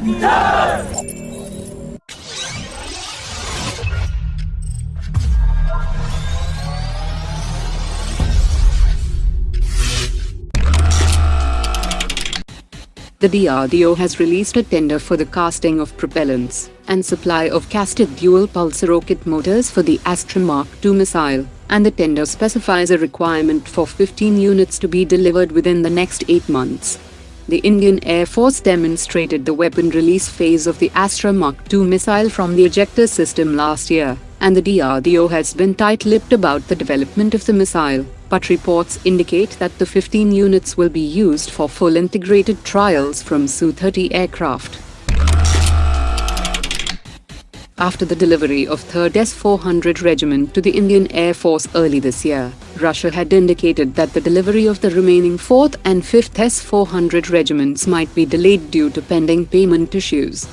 The DRDO has released a tender for the casting of propellants and supply of casted dual-pulse rocket motors for the Astra Mark II missile, and the tender specifies a requirement for 15 units to be delivered within the next 8 months. The Indian Air Force demonstrated the weapon release phase of the Astra Mark II missile from the ejector system last year, and the DRDO has been tight-lipped about the development of the missile but reports indicate that the 15 units will be used for full integrated trials from Su-30 aircraft. After the delivery of 3rd S-400 Regiment to the Indian Air Force early this year, Russia had indicated that the delivery of the remaining 4th and 5th S-400 regiments might be delayed due to pending payment issues.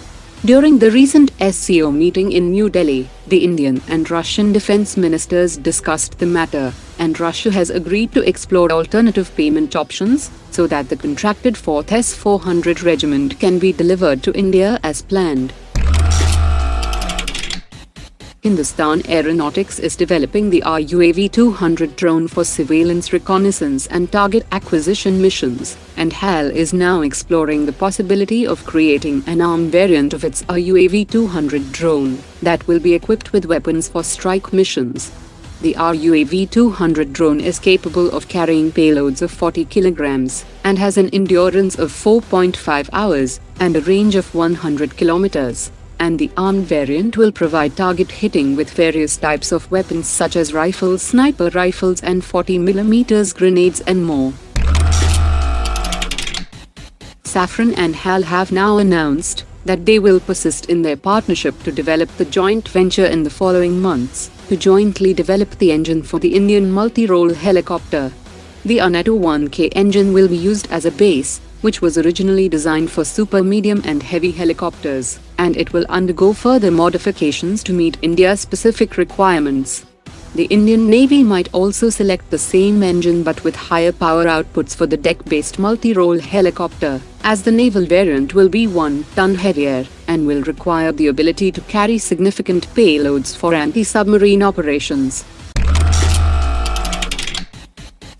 During the recent SCO meeting in New Delhi, the Indian and Russian defense ministers discussed the matter, and Russia has agreed to explore alternative payment options so that the contracted 4th S-400 regiment can be delivered to India as planned. Hindustan Aeronautics is developing the RUAV-200 drone for surveillance reconnaissance and target acquisition missions, and HAL is now exploring the possibility of creating an ARM variant of its RUAV-200 drone that will be equipped with weapons for strike missions. The RUAV-200 drone is capable of carrying payloads of 40 kilograms and has an endurance of 4.5 hours and a range of 100 kilometers and the armed variant will provide target hitting with various types of weapons such as rifles, sniper rifles and 40mm grenades and more. Safran and HAL have now announced that they will persist in their partnership to develop the joint venture in the following months, to jointly develop the engine for the Indian multi-role helicopter. The Aneto 1K engine will be used as a base, which was originally designed for super medium and heavy helicopters, and it will undergo further modifications to meet India's specific requirements. The Indian Navy might also select the same engine but with higher power outputs for the deck-based multi-role helicopter, as the naval variant will be one ton heavier and will require the ability to carry significant payloads for anti-submarine operations.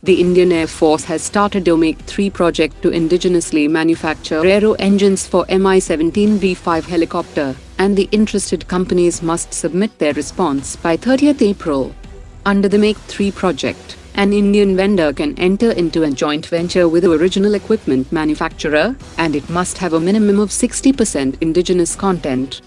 The Indian Air Force has started Domake 3 project to indigenously manufacture aero engines for Mi-17 V5 helicopter, and the interested companies must submit their response by 30th April. Under the Make 3 project, an Indian vendor can enter into a joint venture with the original equipment manufacturer, and it must have a minimum of 60% indigenous content.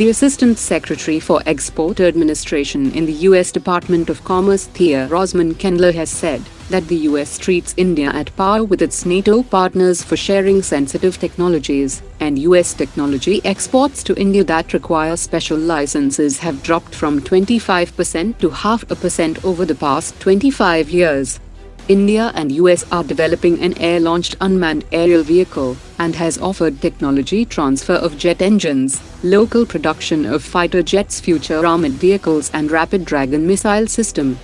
The Assistant Secretary for Export Administration in the U.S. Department of Commerce Thea Rozman Kendler has said that the U.S. treats India at par with its NATO partners for sharing sensitive technologies, and U.S. technology exports to India that require special licenses have dropped from 25% to half a percent over the past 25 years. India and US are developing an air-launched unmanned aerial vehicle, and has offered technology transfer of jet engines, local production of fighter jets future armored vehicles and Rapid Dragon missile system.